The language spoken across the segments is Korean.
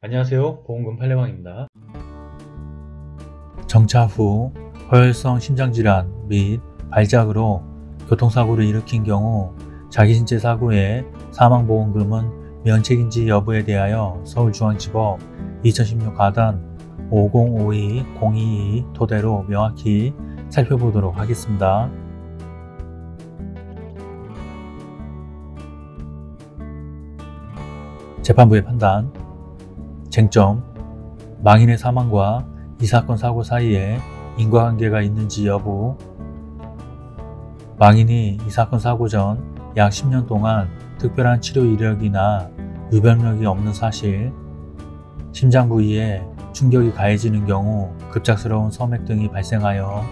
안녕하세요. 보험금 팔례방입니다. 정차 후 허혈성 심장질환 및 발작으로 교통사고를 일으킨 경우 자기신체 사고의 사망보험금은 면책인지 여부에 대하여 서울중앙지법 2016 가단 5052-022 토대로 명확히 살펴보도록 하겠습니다. 재판부의 판단 쟁점 망인의 사망과 이 사건 사고 사이에 인과관계가 있는지 여부. 망인이 이 사건 사고 전 약 10년 동안 특별한 치료 이력이나 유병력이 없는 사실 심장 부위에 충격이 가해지는 경우 급작스러운 섬액 등이 발생하여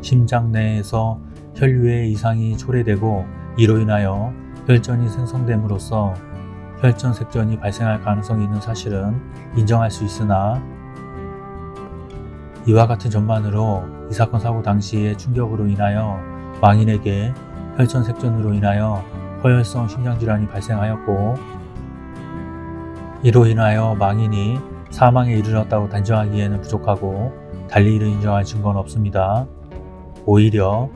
심장 내에서 혈류의 이상이 초래되고 이로 인하여 혈전이 생성됨으로써 혈전색전이 발생할 가능성이 있는 사실은 인정할 수 있으나 이와 같은 전만으로 이 사건 사고 당시의 충격으로 인하여 망인에게 혈전색전으로 인하여 허혈성 심장질환이 발생하였고 이로 인하여 망인이 사망에 이르렀다고 단정하기에는 부족하고 달리 이를 인정할 증거는 없습니다. 오히려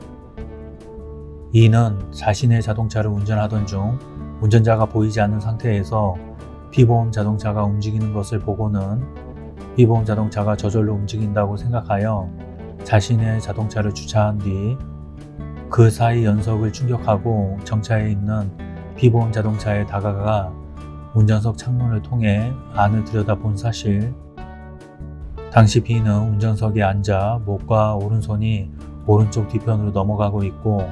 이는 자신의 자동차를 운전하던 중 운전자가 보이지 않는 상태에서 피보험 자동차가 움직이는 것을 보고는 피보험 자동차가 저절로 움직인다고 생각하여 자신의 자동차를 주차한 뒤 그 사이 연석을 충격하고 정차해 있는 피보험 자동차에 다가가 운전석 창문을 통해 안을 들여다본 사실. 당시 B는 운전석에 앉아 목과 오른손이 오른쪽 뒤편으로 넘어가고 있고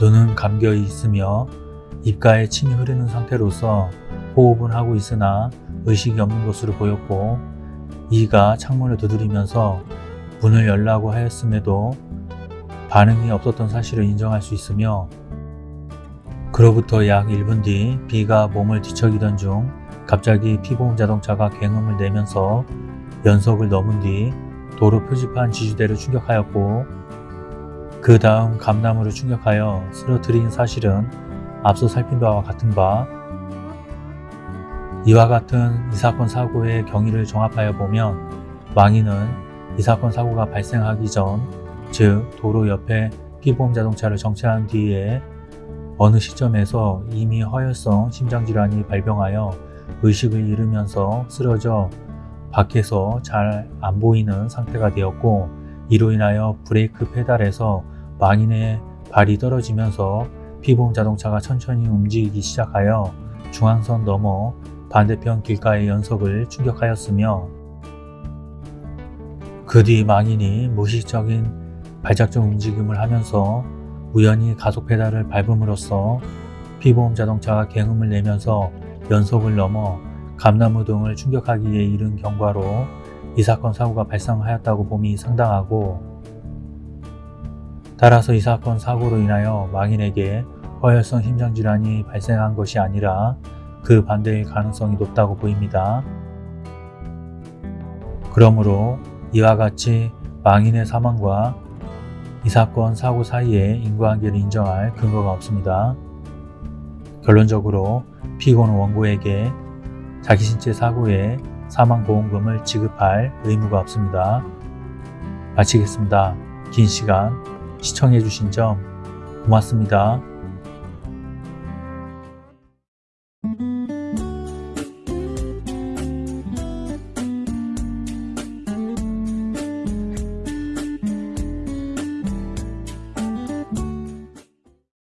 눈은 감겨 있으며 입가에 침이 흐르는 상태로서 호흡은 하고 있으나 의식이 없는 것으로 보였고 이가 창문을 두드리면서 문을 열라고 하였음에도 반응이 없었던 사실을 인정할 수 있으며 그로부터 약 1분 뒤 B가 몸을 뒤척이던 중 갑자기 피보험 자동차가 굉음을 내면서 연석을 넘은 뒤 도로 표지판 지주대를 충격하였고 그 다음 감나무를 충격하여 쓰러뜨린 사실은 앞서 살핀 바와 같은 바. 이와 같은 이 사건 사고의 경위를 종합하여 보면 망인은 이 사건 사고가 발생하기 전, 즉 도로 옆에 피보험 자동차를 정차한 뒤에 어느 시점에서 이미 허혈성 심장질환이 발병하여 의식을 잃으면서 쓰러져 밖에서 잘 안 보이는 상태가 되었고 이로 인하여 브레이크 페달에서 망인의 발이 떨어지면서 피보험 자동차가 천천히 움직이기 시작하여 중앙선 넘어 반대편 길가의 연석을 충격하였으며 그 뒤 망인이 무의식적인 발작적 움직임을 하면서 우연히 가속 페달을 밟음으로써 피보험 자동차가 굉음을 내면서 연속을 넘어 감나무 등을 충격하기에 이른 경과로 이 사건 사고가 발생하였다고 봄이 상당하고 따라서 이 사건 사고로 인하여 망인에게 허혈성 심장질환이 발생한 것이 아니라 그 반대일 가능성이 높다고 보입니다. 그러므로 이와 같이 망인의 사망과 이 사건 사고 사이에 인과관계를 인정할 근거가 없습니다. 결론적으로 피고는 원고에게 자기 신체 사고에 사망보험금을 지급할 의무가 없습니다. 마치겠습니다. 긴 시간 시청해주신 점 고맙습니다.